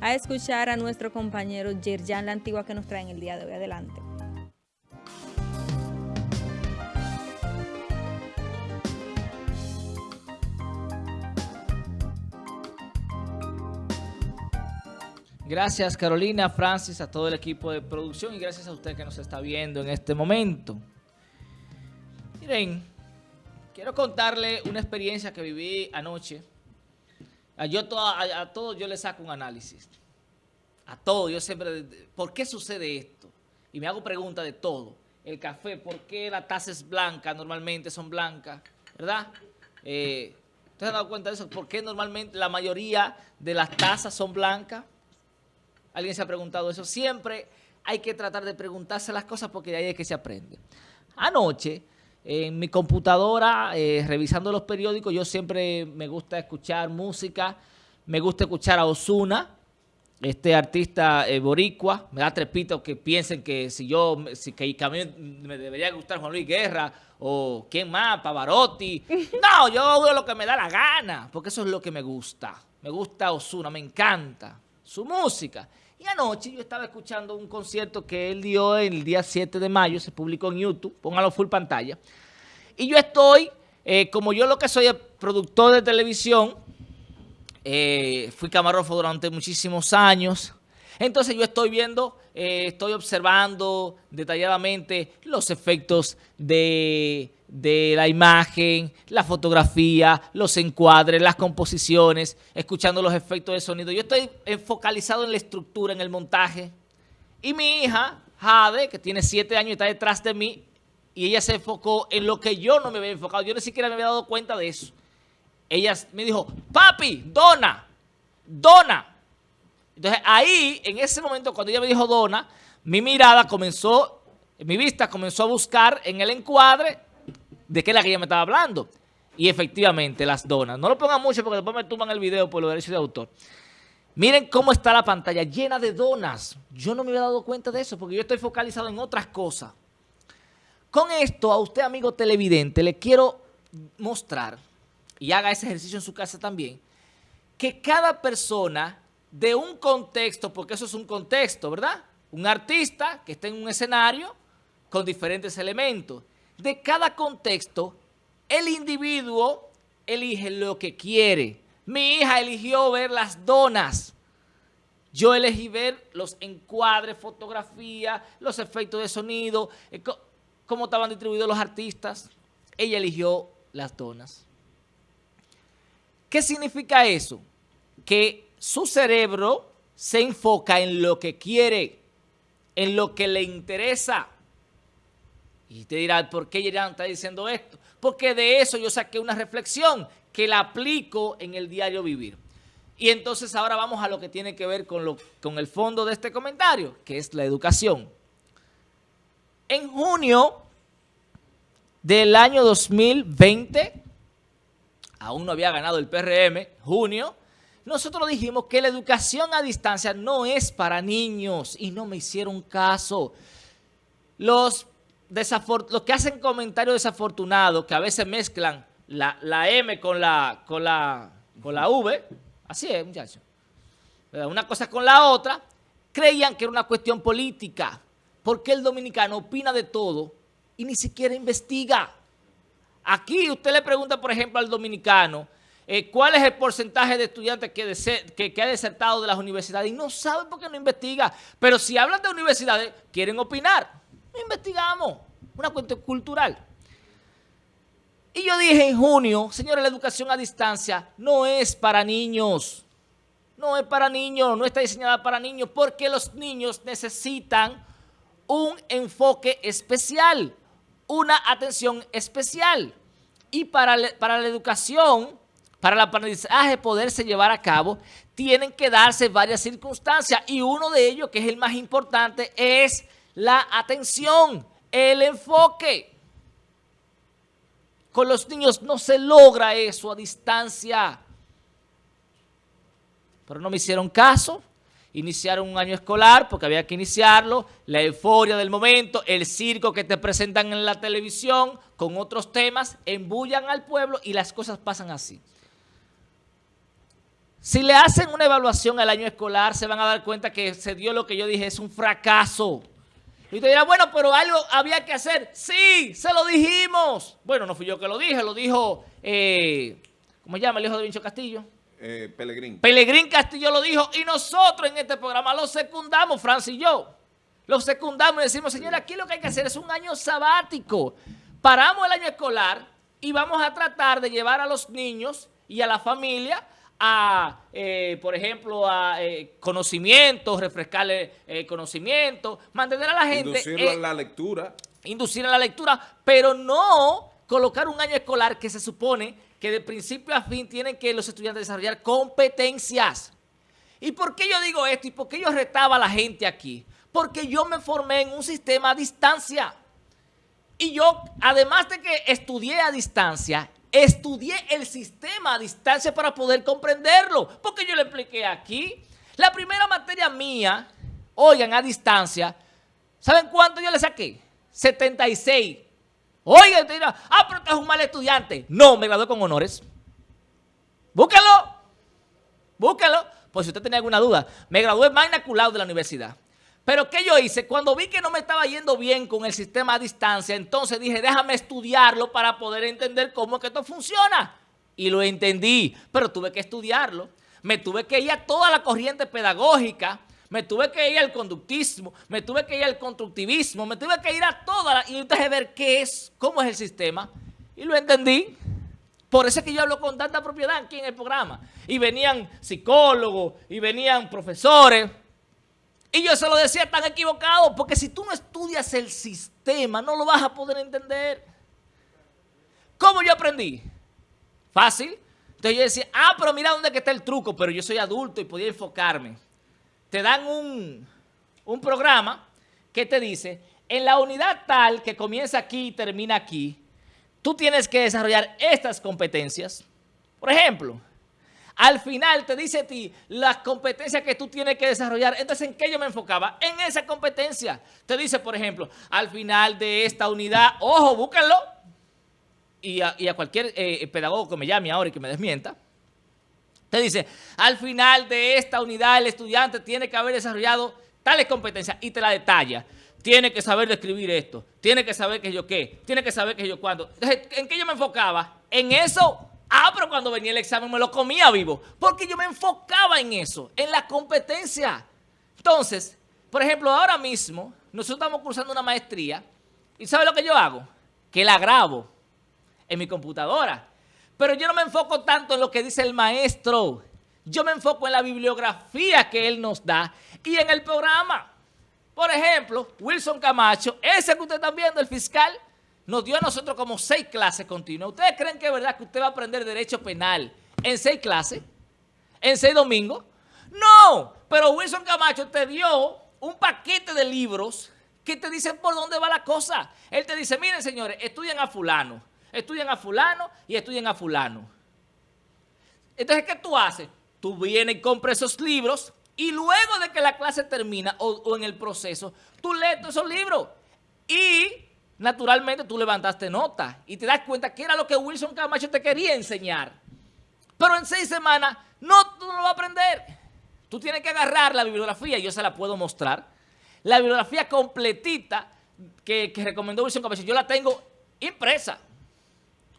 a escuchar a nuestro compañero Yerjan La Antigua que nos trae en el día de hoy. Adelante. Gracias Carolina, Francis, a todo el equipo de producción y gracias a usted que nos está viendo en este momento. Miren, quiero contarle una experiencia que viví anoche. Yo a, a todos yo le saco un análisis. A todos, yo siempre, ¿por qué sucede esto? Y me hago preguntas de todo. El café, ¿por qué la taza es blanca? Normalmente son blancas, ¿verdad? Eh, ¿Ustedes se han dado cuenta de eso? ¿Por qué normalmente la mayoría de las tazas son blancas? ¿Alguien se ha preguntado eso? Siempre hay que tratar de preguntarse las cosas porque de ahí es que se aprende. Anoche, en mi computadora, eh, revisando los periódicos, yo siempre me gusta escuchar música, me gusta escuchar a Osuna, este artista eh, boricua, me da trepito que piensen que si yo, si, que, a mí me debería gustar Juan Luis Guerra o quién más, Pavarotti. No, yo hago lo que me da la gana, porque eso es lo que me gusta. Me gusta Osuna, me encanta su música. Y anoche yo estaba escuchando un concierto que él dio el día 7 de mayo, se publicó en YouTube, póngalo full pantalla. Y yo estoy, eh, como yo lo que soy productor de televisión, eh, fui camarógrafo durante muchísimos años, entonces yo estoy viendo, eh, estoy observando detalladamente los efectos de de la imagen, la fotografía, los encuadres, las composiciones, escuchando los efectos de sonido. Yo estoy focalizado en la estructura, en el montaje. Y mi hija, Jade, que tiene siete años y está detrás de mí, y ella se enfocó en lo que yo no me había enfocado. Yo ni siquiera me había dado cuenta de eso. Ella me dijo, papi, dona, dona. Entonces ahí, en ese momento, cuando ella me dijo dona, mi mirada comenzó, mi vista comenzó a buscar en el encuadre de qué es la que ella me estaba hablando. Y efectivamente, las donas. No lo pongan mucho porque después me tumban el video por los derechos de autor. Miren cómo está la pantalla llena de donas. Yo no me había dado cuenta de eso porque yo estoy focalizado en otras cosas. Con esto, a usted, amigo televidente, le quiero mostrar, y haga ese ejercicio en su casa también, que cada persona de un contexto, porque eso es un contexto, ¿verdad? Un artista que está en un escenario con diferentes elementos de cada contexto, el individuo elige lo que quiere. Mi hija eligió ver las donas. Yo elegí ver los encuadres, fotografía, los efectos de sonido, eh, cómo estaban distribuidos los artistas. Ella eligió las donas. ¿Qué significa eso? Que su cerebro se enfoca en lo que quiere, en lo que le interesa. Y usted dirá, ¿por qué Yerán está diciendo esto? Porque de eso yo saqué una reflexión que la aplico en el diario vivir. Y entonces ahora vamos a lo que tiene que ver con, lo, con el fondo de este comentario, que es la educación. En junio del año 2020, aún no había ganado el PRM, junio, nosotros dijimos que la educación a distancia no es para niños y no me hicieron caso. Los los que hacen comentarios desafortunados, que a veces mezclan la, M con la, con, la, con la V, así es, muchachos, una cosa con la otra, creían que era una cuestión política, porque el dominicano opina de todo y ni siquiera investiga. Aquí usted le pregunta, por ejemplo, al dominicano, eh, ¿cuál es el porcentaje de estudiantes que, que, que, ha desertado de las universidades? Y no saben por qué no investiga. Pero si hablan de universidades, quieren opinar investigamos. Una cuestión cultural. Y yo dije en junio, señores, la educación a distancia no es para niños. No es para niños, no está diseñada para niños, porque los niños necesitan un enfoque especial, una atención especial. Y para, para la educación, para el aprendizaje poderse llevar a cabo, tienen que darse varias circunstancias. Y uno de ellos, que es el más importante, es la atención, el enfoque. Con los niños no se logra eso a distancia. Pero no me hicieron caso. Iniciaron un año escolar porque había que iniciarlo. La euforia del momento, el circo que te presentan en la televisión con otros temas, embullan al pueblo y las cosas pasan así. Si le hacen una evaluación al año escolar, se van a dar cuenta que se dio lo que yo dije, es un fracaso. Y usted dirá, bueno, pero algo había que hacer. Sí, se lo dijimos. Bueno, no fui yo que lo dije, lo dijo, eh, ¿cómo se llama el hijo de Vincho Castillo? Eh, Pelegrín. Pelegrín Castillo lo dijo y nosotros en este programa lo secundamos, Francis y yo. Lo secundamos y decimos, señora, aquí lo que hay que hacer es un año sabático. Paramos el año escolar y vamos a tratar de llevar a los niños y a la familia a, eh, por ejemplo, a eh, conocimientos, refrescarle eh, conocimientos, mantener a la gente... Inducirlo a la lectura. Inducir a la lectura, pero no colocar un año escolar que se supone que de principio a fin tienen que los estudiantes desarrollar competencias. ¿Y por qué yo digo esto? ¿Y por qué yo retaba a la gente aquí? Porque yo me formé en un sistema a distancia. Y yo, además de que estudié a distancia, Estudié el sistema a distancia para poder comprenderlo. Porque yo le expliqué aquí. La primera materia mía, oigan, a distancia, ¿saben cuánto yo le saqué? 76. Oigan, te dirán, ah, pero tú es un mal estudiante. No, me gradué con honores. Búsquenlo. Búsquenlo. Pues si usted tenía alguna duda, me gradué magna cum de la universidad. Pero ¿qué yo hice? Cuando vi que no me estaba yendo bien con el sistema a distancia, entonces dije, déjame estudiarlo para poder entender cómo es que esto funciona. Y lo entendí, pero tuve que estudiarlo. Me tuve que ir a toda la corriente pedagógica, me tuve que ir al conductismo, me tuve que ir al constructivismo, me tuve que ir a toda y entonces ver qué es, cómo es el sistema. Y lo entendí. Por eso es que yo hablo con tanta propiedad aquí en el programa. Y venían psicólogos, y venían profesores, y yo se lo decía tan equivocado, porque si tú no estudias el sistema, no lo vas a poder entender. ¿Cómo yo aprendí? Fácil. Entonces yo decía, ah, pero mira dónde está el truco, pero yo soy adulto y podía enfocarme. Te dan un, un programa que te dice, en la unidad tal que comienza aquí y termina aquí, tú tienes que desarrollar estas competencias. Por ejemplo, al final te dice a ti las competencias que tú tienes que desarrollar. Entonces, ¿en qué yo me enfocaba? En esa competencia. Te dice, por ejemplo, al final de esta unidad, ojo, búsquenlo. Y a, cualquier eh, pedagogo que me llame ahora y que me desmienta, te dice, al final de esta unidad el estudiante tiene que haber desarrollado tales competencias y te la detalla. Tiene que saber describir esto, tiene que saber que yo qué, tiene que saber que yo cuándo. Entonces, ¿en qué yo me enfocaba? En eso Ah, pero cuando venía el examen me lo comía vivo. Porque yo me enfocaba en eso, en la competencia. Entonces, por ejemplo, ahora mismo, nosotros estamos cursando una maestría. ¿Y sabe lo que yo hago? Que la grabo en mi computadora. Pero yo no me enfoco tanto en lo que dice el maestro. Yo me enfoco en la bibliografía que él nos da y en el programa. Por ejemplo, Wilson Camacho, ese que usted está viendo, el fiscal, nos dio a nosotros como seis clases continuas. ¿Ustedes creen que es verdad que usted va a aprender derecho penal en seis clases? ¿En seis domingos? No, pero Wilson Camacho te dio un paquete de libros que te dicen por dónde va la cosa. Él te dice, miren señores, estudian a fulano, estudian a fulano y estudian a fulano. Entonces, ¿qué tú haces? Tú vienes y compras esos libros y luego de que la clase termina o, o en el proceso, tú lees todos esos libros y naturalmente tú levantaste nota y te das cuenta que era lo que Wilson Camacho te quería enseñar. Pero en seis semanas, no, tú no lo vas a aprender. Tú tienes que agarrar la bibliografía, yo se la puedo mostrar. La bibliografía completita que, recomendó Wilson Camacho, yo la tengo impresa,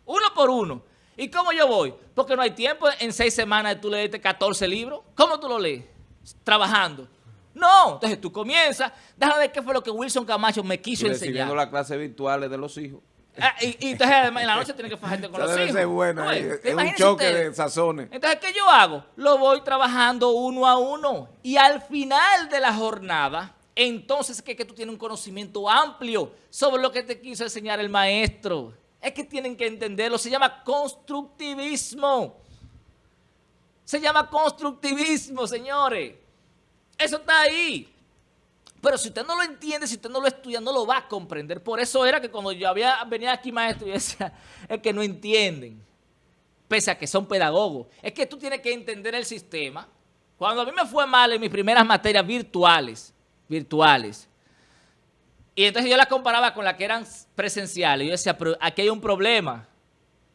uno por uno. ¿Y cómo yo voy? Porque no hay tiempo en seis semanas tú leerte 14 libros. ¿Cómo tú lo lees? Trabajando. No, entonces tú comienzas, déjame ver qué fue lo que Wilson Camacho me quiso enseñar. Recibiendo las clases virtuales de los hijos. Ah, y, entonces además en la noche tienes que fajarte con los hijos. Ser bueno, es un choque de sazones. Entonces, ¿qué yo hago? Lo voy trabajando uno a uno. Y al final de la jornada, entonces es que, que tú tienes un conocimiento amplio sobre lo que te quiso enseñar el maestro. Es que tienen que entenderlo. Se llama constructivismo. Se llama constructivismo, señores. Eso está ahí. Pero si usted no lo entiende, si usted no lo estudia, no lo va a comprender. Por eso era que cuando yo había venía aquí maestro, yo decía, es que no entienden, pese a que son pedagogos. Es que tú tienes que entender el sistema. Cuando a mí me fue mal en mis primeras materias virtuales, virtuales, y entonces yo las comparaba con las que eran presenciales, yo decía, pero aquí hay un problema.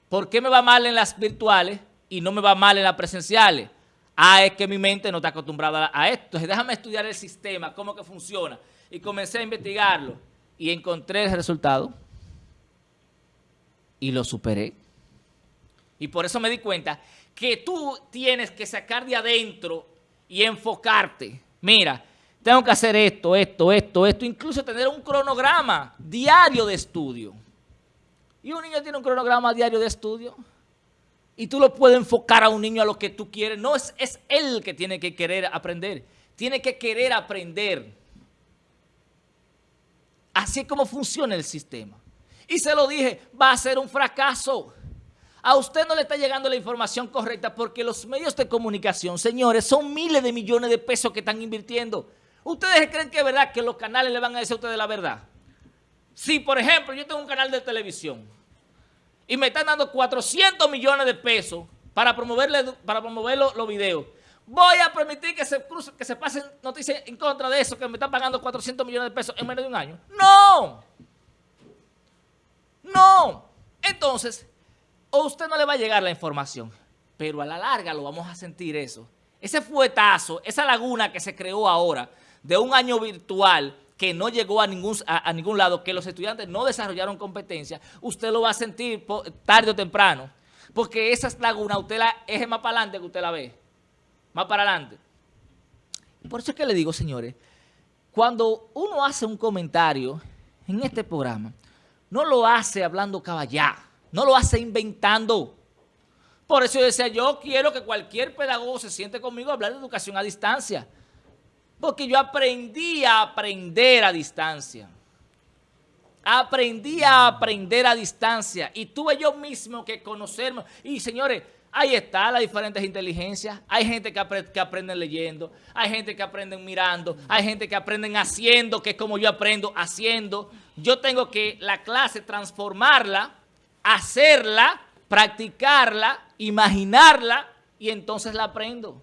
¿Por qué me va mal en las virtuales y no me va mal en las presenciales? Ah, es que mi mente no está acostumbrada a esto. Entonces, déjame estudiar el sistema, cómo que funciona. Y comencé a investigarlo. Y encontré el resultado. Y lo superé. Y por eso me di cuenta que tú tienes que sacar de adentro y enfocarte. Mira, tengo que hacer esto, esto, esto, esto. Incluso tener un cronograma diario de estudio. ¿Y un niño tiene un cronograma diario de estudio? Y tú lo puedes enfocar a un niño a lo que tú quieres. No, es, es él que tiene que querer aprender. Tiene que querer aprender. Así es como funciona el sistema. Y se lo dije, va a ser un fracaso. A usted no le está llegando la información correcta porque los medios de comunicación, señores, son miles de millones de pesos que están invirtiendo. ¿Ustedes creen que es verdad que los canales le van a decir a ustedes la verdad? Si, por ejemplo, yo tengo un canal de televisión y me están dando 400 millones de pesos para, promoverle, para promover los, videos. Voy a permitir que se, que se pasen noticias en contra de eso, que me están pagando 400 millones de pesos en menos de un año. ¡No! ¡No! Entonces, a usted no le va a llegar la información, pero a la larga lo vamos a sentir eso. Ese fuetazo, esa laguna que se creó ahora de un año virtual que no llegó a ningún, a, ningún lado, que los estudiantes no desarrollaron competencia, usted lo va a sentir tarde o temprano. Porque esa laguna usted la es más para adelante que usted la ve. Más para adelante. Por eso es que le digo, señores, cuando uno hace un comentario en este programa, no lo hace hablando caballá, no lo hace inventando. Por eso yo decía, yo quiero que cualquier pedagogo se siente conmigo a hablar de educación a distancia. Porque yo aprendí a aprender a distancia. Aprendí a aprender a distancia. Y tuve yo mismo que conocerme. Y señores, ahí está las diferentes inteligencias. Hay gente que, que aprenden leyendo. Hay gente que aprenden mirando. Hay gente que aprenden haciendo, que es como yo aprendo haciendo. Yo tengo que la clase transformarla, hacerla, practicarla, imaginarla y entonces la aprendo.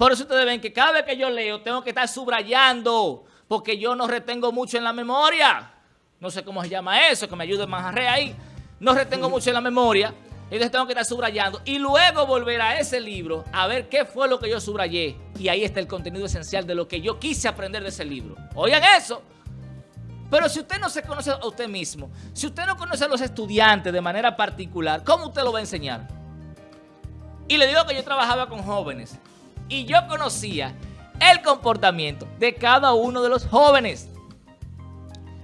Por eso ustedes ven que cada vez que yo leo tengo que estar subrayando porque yo no retengo mucho en la memoria. No sé cómo se llama eso, que me ayude Manjarre ahí. No retengo mucho en la memoria, entonces tengo que estar subrayando y luego volver a ese libro a ver qué fue lo que yo subrayé. Y ahí está el contenido esencial de lo que yo quise aprender de ese libro. Oigan eso. Pero si usted no se conoce a usted mismo, si usted no conoce a los estudiantes de manera particular, ¿cómo usted lo va a enseñar? Y le digo que yo trabajaba con jóvenes y yo conocía el comportamiento de cada uno de los jóvenes.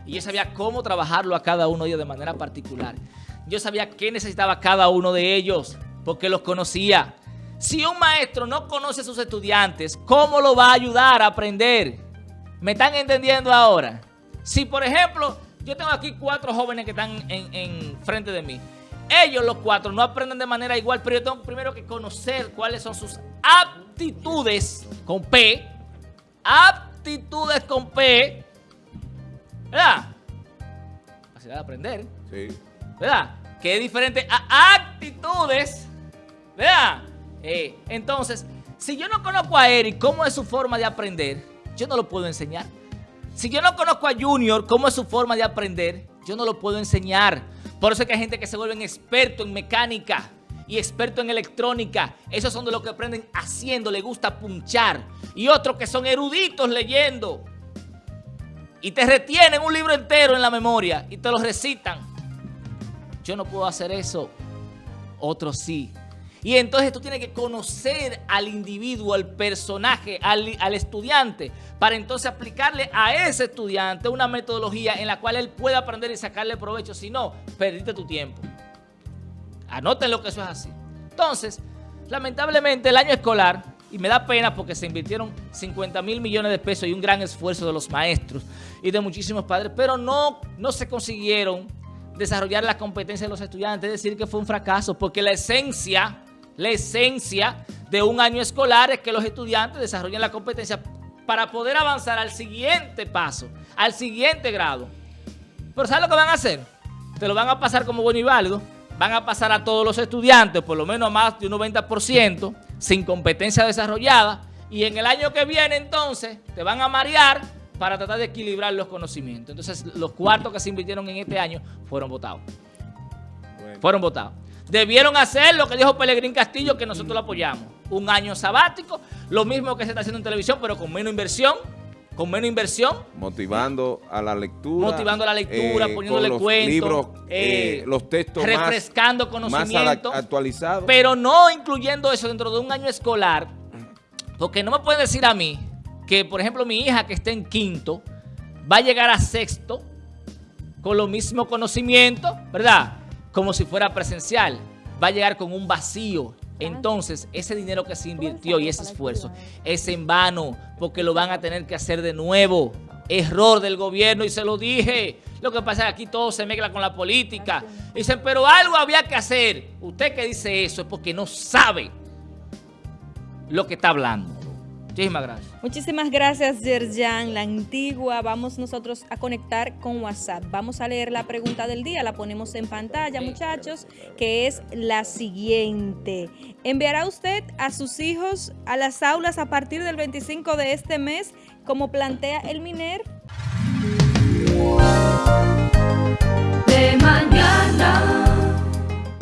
Y yo sabía cómo trabajarlo a cada uno de ellos de manera particular. Yo sabía qué necesitaba cada uno de ellos, porque los conocía. Si un maestro no conoce a sus estudiantes, ¿cómo lo va a ayudar a aprender? ¿Me están entendiendo ahora? Si, por ejemplo, yo tengo aquí cuatro jóvenes que están en, en frente de mí. Ellos, los cuatro, no aprenden de manera igual, pero yo tengo primero que conocer cuáles son sus aptitudes con P. Aptitudes con P. ¿Verdad? Capacidad de aprender. Sí. ¿Verdad? Que es diferente a actitudes. ¿Verdad? Eh, entonces, si yo no conozco a Eric, cómo es su forma de aprender, yo no lo puedo enseñar. Si yo no conozco a Junior, cómo es su forma de aprender, yo no lo puedo enseñar. Por eso es que hay gente que se vuelve experto en mecánica y experto en electrónica. Esos son de los que aprenden haciendo, le gusta punchar. Y otros que son eruditos leyendo. Y te retienen un libro entero en la memoria y te lo recitan. Yo no puedo hacer eso. Otros sí. Y entonces tú tienes que conocer al individuo, al personaje, al, al, estudiante, para entonces aplicarle a ese estudiante una metodología en la cual él pueda aprender y sacarle provecho. Si no, perdiste tu tiempo. Anoten lo que eso es así. Entonces, lamentablemente el año escolar, y me da pena porque se invirtieron 50 mil millones de pesos y un gran esfuerzo de los maestros y de muchísimos padres, pero no, no se consiguieron desarrollar la competencia de los estudiantes, es decir, que fue un fracaso, porque la esencia la esencia de un año escolar es que los estudiantes desarrollen la competencia para poder avanzar al siguiente paso, al siguiente grado. Pero ¿sabes lo que van a hacer? Te lo van a pasar como bueno y válido. Van a pasar a todos los estudiantes, por lo menos a más de un 90%, sin competencia desarrollada. Y en el año que viene, entonces, te van a marear para tratar de equilibrar los conocimientos. Entonces, los cuartos que se invirtieron en este año fueron votados. Fueron votados. Debieron hacer lo que dijo Pelegrín Castillo, que nosotros lo apoyamos. un año sabático, lo mismo que se está haciendo en televisión, pero con menos inversión, con menos inversión. Motivando a la lectura. Motivando a la lectura, eh, poniéndole los cuentos. libros, eh, eh, los textos refrescando más, conocimiento. más actualizados. Pero no incluyendo eso dentro de un año escolar, porque no me pueden decir a mí que, por ejemplo, mi hija que está en quinto va a llegar a sexto con los mismos conocimientos, ¿verdad? Como si fuera presencial. Va a llegar con un vacío. Entonces, ese dinero que se invirtió y ese esfuerzo es en vano, porque lo van a tener que hacer de nuevo. Error del gobierno y se lo dije. Lo que pasa es que aquí todo se mezcla con la política. Dicen, pero algo había que hacer. Usted que dice eso es porque no sabe lo que está hablando. Muchísimas gracias. Muchísimas gracias, Yerjan, la antigua. Vamos nosotros a conectar con WhatsApp. Vamos a leer la pregunta del día, la ponemos en pantalla, muchachos, que es la siguiente. ¿Enviará usted a sus hijos a las aulas a partir del 25 de este mes, como plantea el MINER? De mañana.